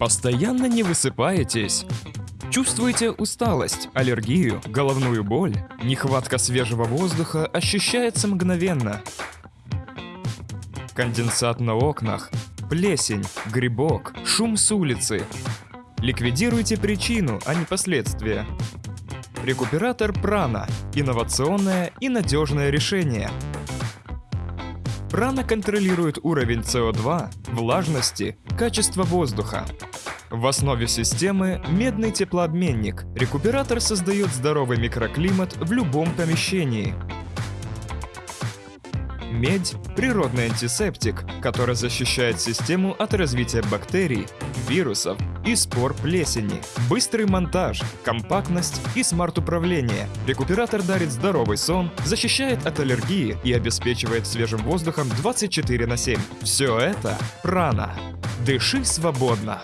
Постоянно не высыпаетесь? Чувствуете усталость, аллергию, головную боль? Нехватка свежего воздуха ощущается мгновенно. Конденсат на окнах, плесень, грибок, шум с улицы. Ликвидируйте причину, а не последствия. Рекуператор Прана – инновационное и надежное решение. Прана контролирует уровень СО2, влажности, качество воздуха. В основе системы медный теплообменник. Рекуператор создает здоровый микроклимат в любом помещении. Медь – природный антисептик, который защищает систему от развития бактерий, вирусов и спор плесени. Быстрый монтаж, компактность и смарт-управление. Рекуператор дарит здоровый сон, защищает от аллергии и обеспечивает свежим воздухом 24 на 7. Все это – прана. Дыши свободно.